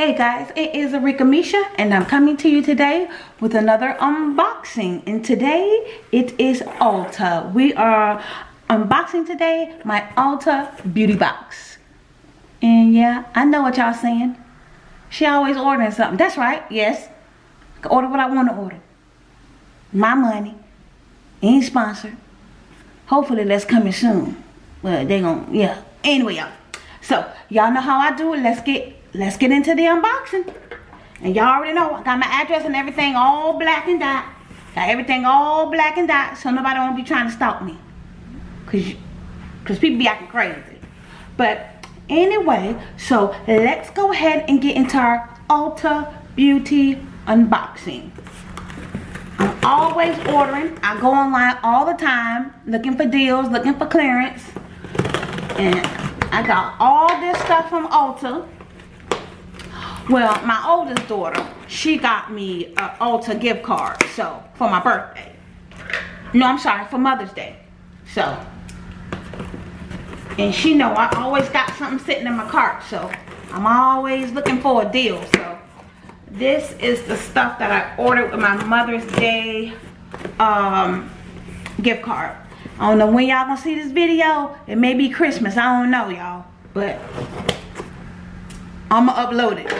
Hey guys, it is Arika Misha and I'm coming to you today with another unboxing. And today it is Ulta. We are unboxing today my Ulta beauty box. And yeah, I know what y'all saying. She always ordering something. That's right, yes. I order what I want to order. My money. Ain't sponsored. Hopefully that's coming soon. Well, they gonna, yeah. Anyway, y'all. So, y'all know how I do it. Let's get let's get into the unboxing. And y'all already know I got my address and everything all black and dot. Got everything all black and dot so nobody won't be trying to stalk me. Cause, Cause people be acting crazy. But anyway, so let's go ahead and get into our Ulta Beauty unboxing. I'm always ordering. I go online all the time looking for deals, looking for clearance. And I got all this stuff from Ulta. Well, my oldest daughter, she got me an Ulta gift card, so, for my birthday. No, I'm sorry, for Mother's Day. So, and she know I always got something sitting in my cart, so I'm always looking for a deal, so. This is the stuff that I ordered with my Mother's Day um, gift card. I don't know when y'all gonna see this video. It may be Christmas, I don't know y'all, but I'ma upload it.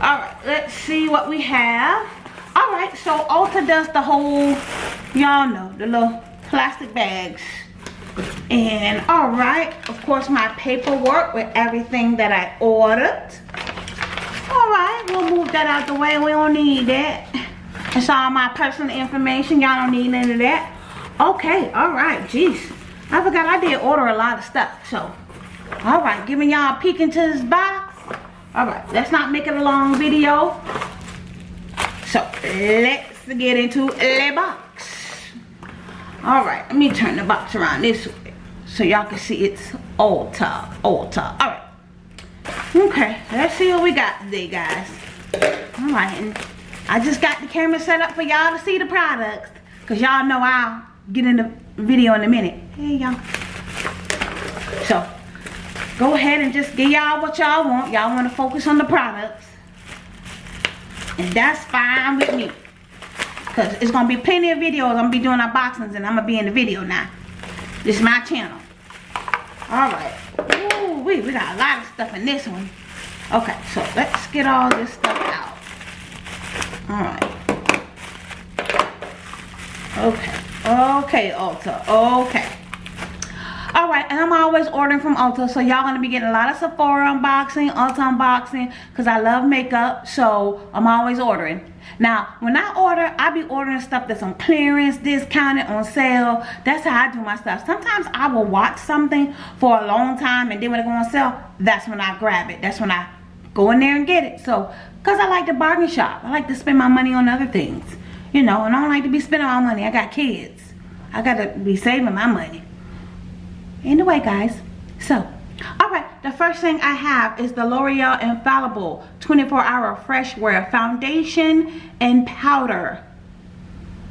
All right let's see what we have. All right so ulta does the whole y'all know the little plastic bags. And all right of course my paperwork with everything that i ordered. All right we'll move that out the way. We don't need that. It's all my personal information. Y'all don't need any of that. Okay all right jeez. I forgot i did order a lot of stuff so. All right giving y'all a peek into this box all right let's not make it a long video. So let's get into the box. All right let me turn the box around this way so y'all can see it's Ulta Ulta all right. Okay let's see what we got today guys. All right and I just got the camera set up for y'all to see the products because y'all know I'll get in the video in a minute. Hey y'all. So go ahead and just give y'all what y'all want. Y'all want to focus on the products. And that's fine with me. Because it's going to be plenty of videos. I'm going to be doing unboxings and I'm going to be in the video now. This is my channel. Alright. Ooh, we, we got a lot of stuff in this one. Okay, so let's get all this stuff out. Alright. Okay. Okay, Ulta. Okay i'm always ordering from ulta so y'all gonna be getting a lot of sephora unboxing ulta unboxing because i love makeup so i'm always ordering. Now when i order i be ordering stuff that's on clearance discounted on sale. That's how i do my stuff. Sometimes i will watch something for a long time and then when it go on sale that's when i grab it. That's when i go in there and get it. So because i like to bargain shop. I like to spend my money on other things you know and i don't like to be spending my money. I got kids. I gotta be saving my money anyway guys so all right the first thing i have is the l'oreal infallible 24 hour fresh wear foundation and powder.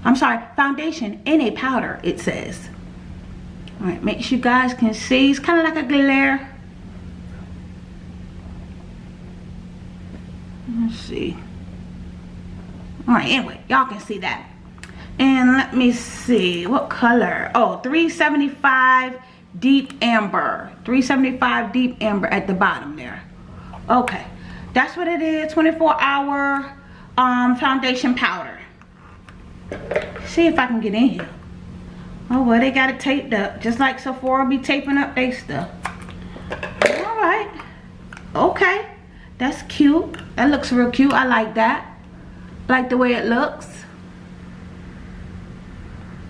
I'm sorry foundation in a powder it says. All right make sure you guys can see. It's kind of like a glare. Let's see. All right anyway y'all can see that. And let me see what color? Oh 375 deep amber. 375 deep amber at the bottom there. Okay. That's what it is 24 hour um foundation powder. See if i can get in here. Oh well they got it taped up just like sephora be taping up their stuff. All right. Okay. That's cute. That looks real cute. I like that. Like the way it looks.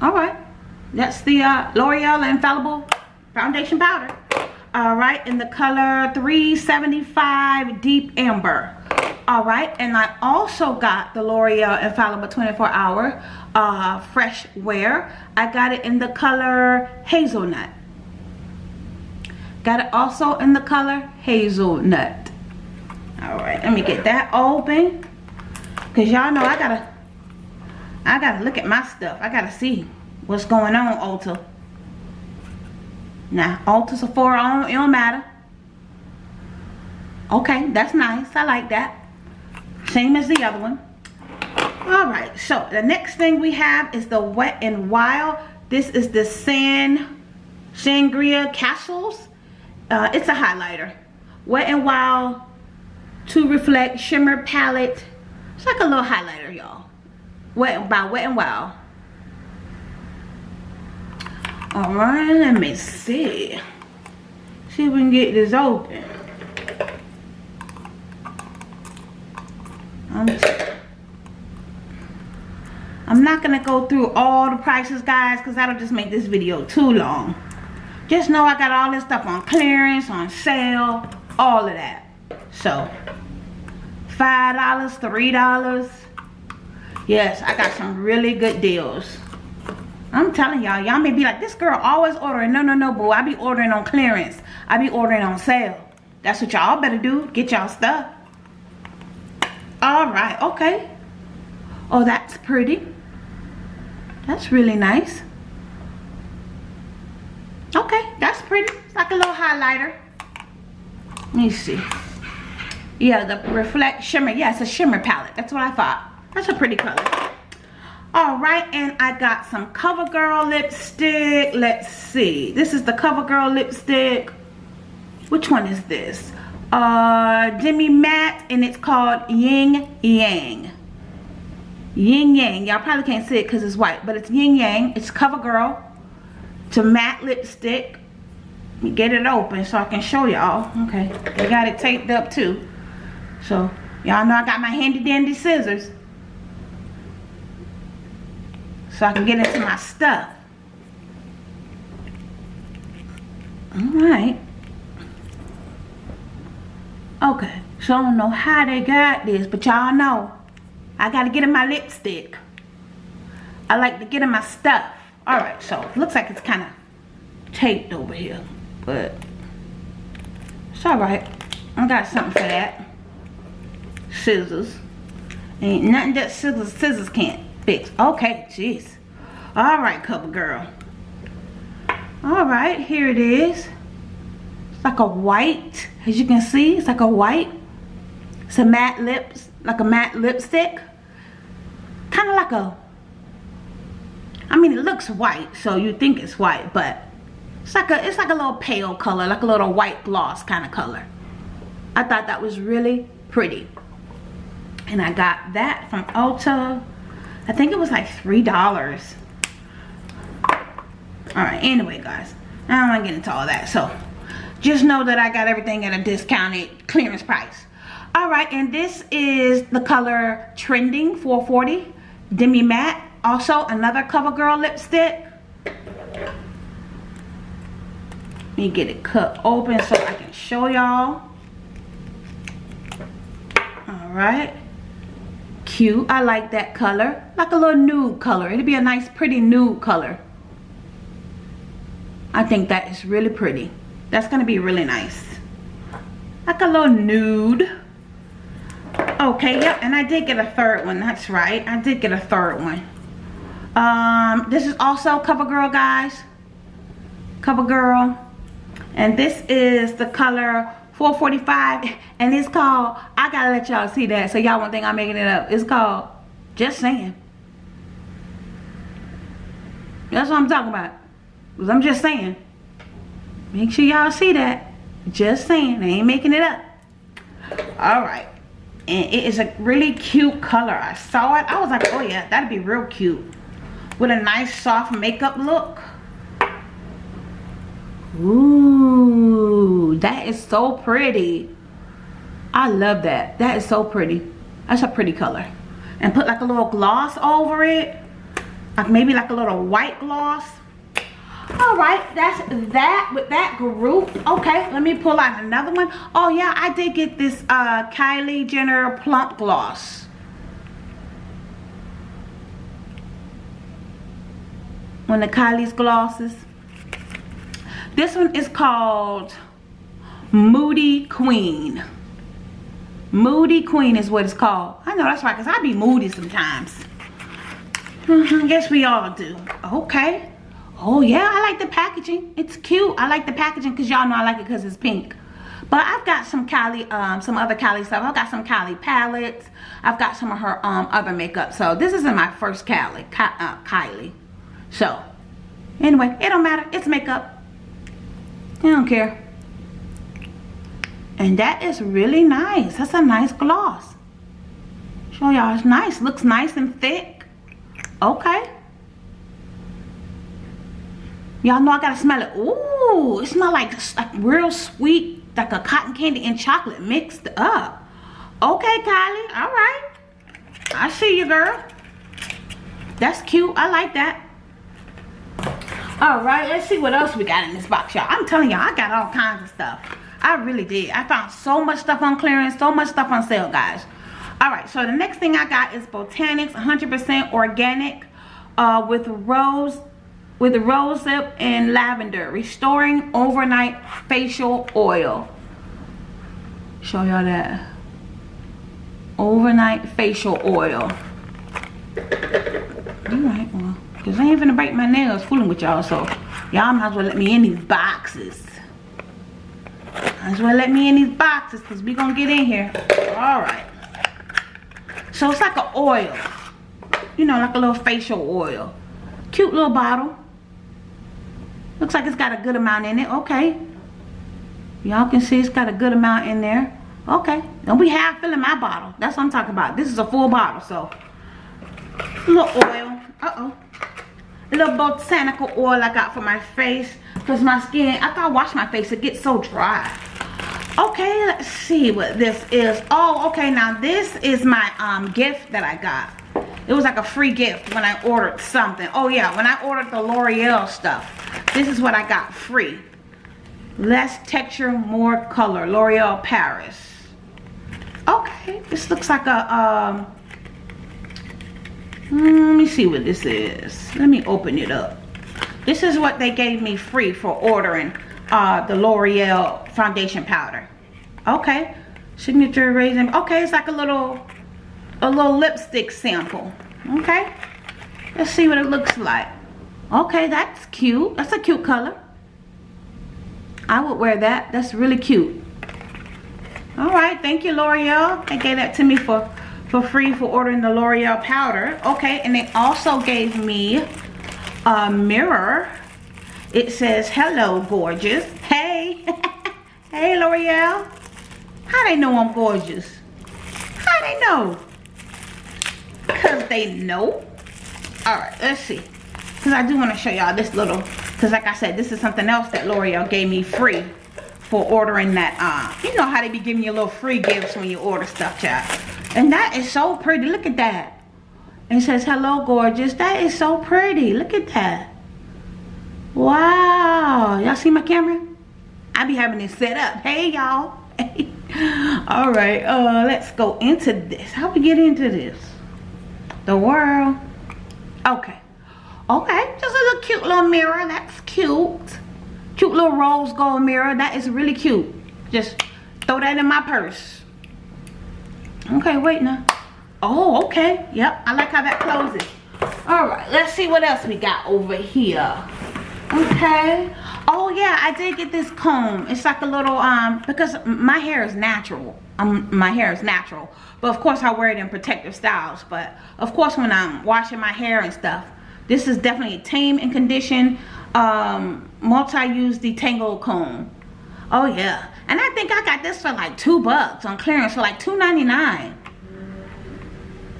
All right. That's the uh, l'oreal infallible foundation powder. All right in the color 375 deep amber. All right and i also got the l'oreal infallible 24 hour uh fresh wear. I got it in the color hazelnut. Got it also in the color hazelnut. All right let me get that open because y'all know i gotta i gotta look at my stuff. I gotta see what's going on ulta now, Ulta Sephora, it don't matter. Okay, that's nice. I like that. Same as the other one. Alright, so the next thing we have is the Wet and Wild. This is the San Sangria Castles. Uh, it's a highlighter. Wet and Wild to Reflect Shimmer Palette. It's like a little highlighter, y'all. Wet by Wet and Wild. Alright, let me see. See if we can get this open. I'm, I'm not to go through all the prices, guys, because that'll just make this video too long. Just know I got all this stuff on clearance, on sale, all of that. So, $5, $3. Yes, I got some really good deals. I'm telling y'all, y'all may be like, this girl always ordering. No, no, no, boo. I be ordering on clearance. I be ordering on sale. That's what y'all better do. Get y'all stuff. All right, okay. Oh, that's pretty. That's really nice. Okay, that's pretty. It's like a little highlighter. Let me see. Yeah, the Reflect Shimmer. Yeah, it's a shimmer palette. That's what I thought. That's a pretty color all right and i got some covergirl lipstick. Let's see. This is the covergirl lipstick. Which one is this? Uh demi matte and it's called yin yang. Yin yang. Y'all probably can't see it because it's white but it's yin yang. It's covergirl to matte lipstick. Let me get it open so i can show y'all. Okay they got it taped up too. So y'all know i got my handy dandy scissors so I can get into my stuff. Alright. Okay, so I don't know how they got this, but y'all know I gotta get in my lipstick. I like to get in my stuff. Alright, so looks like it's kind of taped over here, but it's alright. I got something for that. Scissors. Ain't nothing that scissors, scissors can't fix. Okay, jeez. All right, cover girl. All right, here it is. It's like a white, as you can see, it's like a white. It's a matte lips, like a matte lipstick. Kind of like a, I mean, it looks white, so you think it's white, but it's like a, it's like a little pale color, like a little white gloss kind of color. I thought that was really pretty. And I got that from Ulta I think it was like $3. Alright, anyway guys. I don't want to get into all that. So, just know that I got everything at a discounted clearance price. Alright, and this is the color Trending 440 Demi Matte. Also, another CoverGirl lipstick. Let me get it cut open so I can show y'all. Alright cute. I like that color. Like a little nude color. It'd be a nice pretty nude color. I think that is really pretty. That's going to be really nice. Like a little nude. Okay, yep. And I did get a third one. That's right. I did get a third one. Um, this is also CoverGirl, guys. CoverGirl. And this is the color 445 and it's called i gotta let y'all see that so y'all won't think i'm making it up it's called just saying that's what i'm talking about i'm just saying make sure y'all see that just saying i ain't making it up all right and it is a really cute color i saw it i was like oh yeah that'd be real cute with a nice soft makeup look Ooh, that is so pretty. I love that. That is so pretty. That's a pretty color. And put like a little gloss over it. Like maybe like a little white gloss. All right, that's that with that group. Okay, let me pull out another one. Oh yeah, I did get this uh, Kylie Jenner Plump Gloss. One of Kylie's glosses. This one is called Moody Queen. Moody Queen is what it's called. I know that's right because I be moody sometimes. I guess we all do. Okay. Oh yeah, I like the packaging. It's cute. I like the packaging because y'all know I like it because it's pink. But I've got some Kylie, um, some other Kylie stuff. I've got some Kylie palettes. I've got some of her um, other makeup. So this isn't my first Kylie, Ky uh, Kylie. So anyway, it don't matter. It's makeup. I don't care. And that is really nice. That's a nice gloss. Show y'all it's nice. Looks nice and thick. Okay. Y'all know I gotta smell it. Ooh, it smells like, like real sweet, like a cotton candy and chocolate mixed up. Okay, Kylie. All right. I see you, girl. That's cute. I like that. All right, let's see what else we got in this box, y'all. I'm telling y'all, I got all kinds of stuff. I really did. I found so much stuff on clearance, so much stuff on sale, guys. All right, so the next thing I got is Botanics 100% organic uh, with rose with rosehip and lavender restoring overnight facial oil. Show y'all that. Overnight facial oil. All right well because i ain't gonna break my nails fooling with y'all so y'all might as well let me in these boxes. Might as well let me in these boxes because we gonna get in here. All right. So it's like an oil. You know like a little facial oil. Cute little bottle Looks like it's got a good amount in it. Okay. Y'all can see it's got a good amount in there. Okay. Don't be half filling my bottle. That's what I'm talking about. This is a full bottle, so. A little oil. Uh-oh. A little botanical oil I got for my face. Because my skin, after I wash my face, it gets so dry. Okay, let's see what this is. Oh, okay. Now, this is my um, gift that I got. It was like a free gift when I ordered something. Oh, yeah. When I ordered the L'Oreal stuff. This is what I got free. Less texture, more color. L'Oreal Paris. Okay, this looks like a, um, hmm, let me see what this is. Let me open it up. This is what they gave me free for ordering uh, the L'Oreal foundation powder. Okay, signature raisin. Okay, it's like a little, a little lipstick sample. Okay, let's see what it looks like. Okay, that's cute. That's a cute color. I would wear that. That's really cute. All right, thank you, L'Oreal. They gave that to me for, for free for ordering the L'Oreal powder. Okay, and they also gave me a mirror. It says, hello, gorgeous. Hey, hey, L'Oreal. How they know I'm gorgeous? How they know? Because they know. All right, let's see. Because I do want to show y'all this little because like I said this is something else that L'Oreal gave me free for ordering that uh you know how they be giving you little free gifts when you order stuff child? And that is so pretty. Look at that. It says hello gorgeous. That is so pretty. Look at that. Wow. Y'all see my camera? I be having it set up. Hey y'all. All right uh let's go into this. How we get into this the world okay Okay, just a little cute little mirror. That's cute. Cute little rose gold mirror. That is really cute. Just throw that in my purse. Okay, wait now. Oh, okay. Yep, I like how that closes. All right, let's see what else we got over here. Okay. Oh yeah, I did get this comb. It's like a little um because my hair is natural. Um, my hair is natural, but of course I wear it in protective styles. But of course when I'm washing my hair and stuff, this is definitely a tame and conditioned um, multi-use detangle comb. Oh yeah. And I think I got this for like two bucks on clearance for like two ninety nine.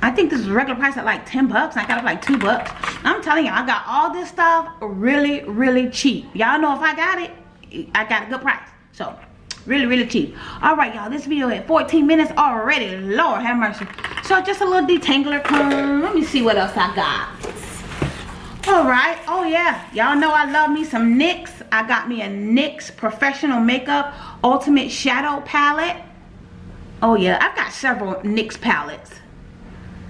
I think this is regular price at like 10 bucks. I got it for like two bucks. I'm telling you, I got all this stuff really, really cheap. Y'all know if I got it, I got a good price. So, really, really cheap. All right, y'all, this video at 14 minutes already. Lord have mercy. So, just a little detangler comb. Let me see what else I got. All right. Oh yeah. Y'all know i love me some nyx. I got me a nyx professional makeup ultimate shadow palette. Oh yeah. I've got several nyx palettes.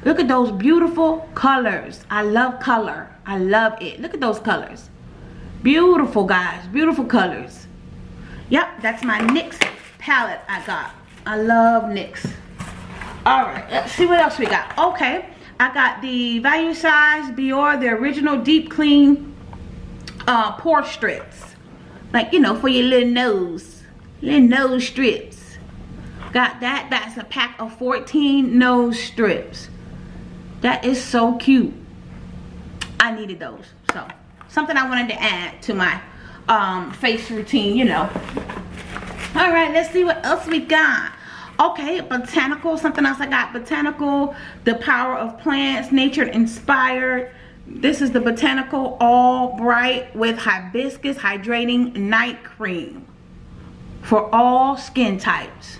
Look at those beautiful colors. I love color. I love it. Look at those colors. Beautiful guys. Beautiful colors yep that's my nyx palette i got i love nyx all right let's see what else we got okay I got the value size Biore, the original deep clean uh, pore strips. Like, you know, for your little nose. little nose strips. Got that. That's a pack of 14 nose strips. That is so cute. I needed those. So, something I wanted to add to my um, face routine, you know. All right, let's see what else we got. Okay, botanical, something else I got. Botanical, the power of plants, nature inspired. This is the botanical all bright with hibiscus hydrating night cream for all skin types.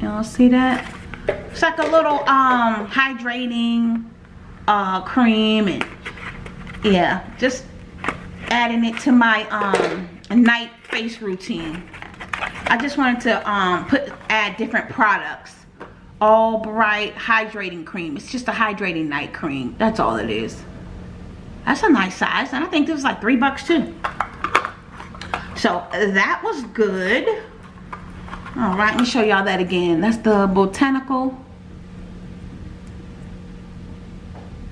Y'all see that? It's like a little um hydrating uh cream and yeah, just adding it to my um night face routine. I just wanted to um put add different products. All bright hydrating cream. It's just a hydrating night cream. That's all it is. That's a nice size. And I think this was like three bucks too. So that was good. All right, let me show y'all that again. That's the Botanical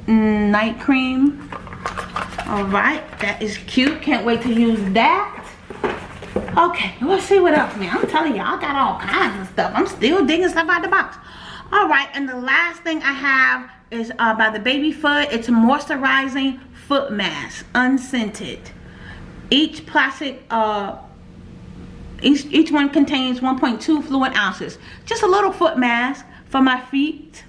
Night Cream. All right, that is cute. Can't wait to use that. Okay, let's see what else, man. I'm telling y'all, I got all kinds of stuff. I'm still digging stuff out the box. All right, and the last thing I have is uh, by the Baby Foot. It's a moisturizing foot mask, unscented. Each plastic, uh, each, each one contains 1.2 fluid ounces. Just a little foot mask for my feet.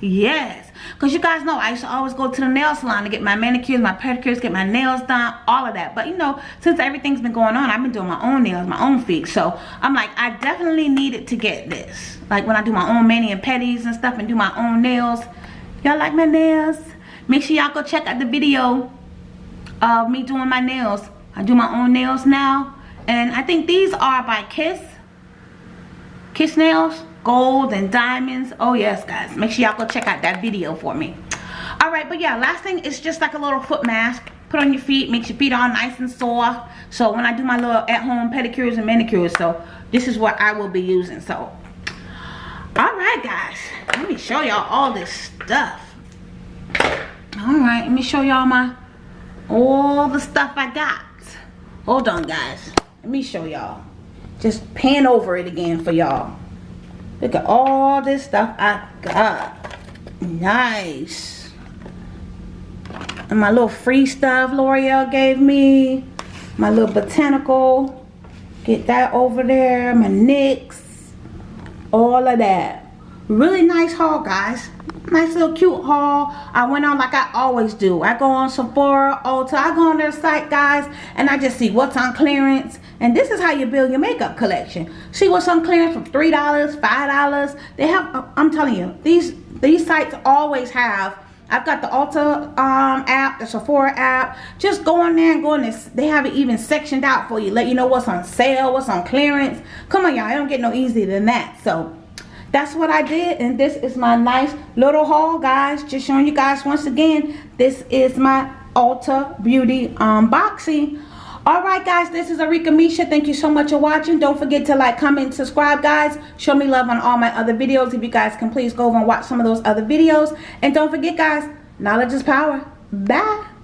Yes, because you guys know I used to always go to the nail salon to get my manicures, my pedicures, get my nails done, all of that. But you know, since everything's been going on, I've been doing my own nails, my own feet. So I'm like, I definitely needed to get this. Like when I do my own mani and pedis and stuff and do my own nails. Y'all like my nails? Make sure y'all go check out the video of me doing my nails. I do my own nails now. And I think these are by Kiss. Kiss Nails. Gold and diamonds. Oh yes, guys. Make sure y'all go check out that video for me. Alright, but yeah, last thing is just like a little foot mask. Put on your feet. Makes your feet all nice and soft. So when I do my little at-home pedicures and manicures. So this is what I will be using. So, alright guys. Let me show y'all all this stuff. Alright, let me show y'all my all the stuff I got. Hold on, guys. Let me show y'all. Just pan over it again for y'all. Look at all this stuff I got. Nice. And my little free stuff L'Oreal gave me. My little botanical. Get that over there. My NYX. All of that. Really nice haul, guys nice little cute haul i went on like i always do i go on sephora ulta i go on their site guys and i just see what's on clearance and this is how you build your makeup collection see what's on clearance for three dollars five dollars they have i'm telling you these these sites always have I've got the Ulta um, app, the Sephora app. Just go on there and go on this. They have it even sectioned out for you. Let you know what's on sale, what's on clearance. Come on, y'all. I don't get no easier than that. So, that's what I did and this is my nice little haul guys just showing you guys once again this is my Ulta Beauty um, unboxing Alright guys, this is Arika Misha. Thank you so much for watching. Don't forget to like, comment, subscribe guys. Show me love on all my other videos. If you guys can please go over and watch some of those other videos. And don't forget guys, knowledge is power. Bye.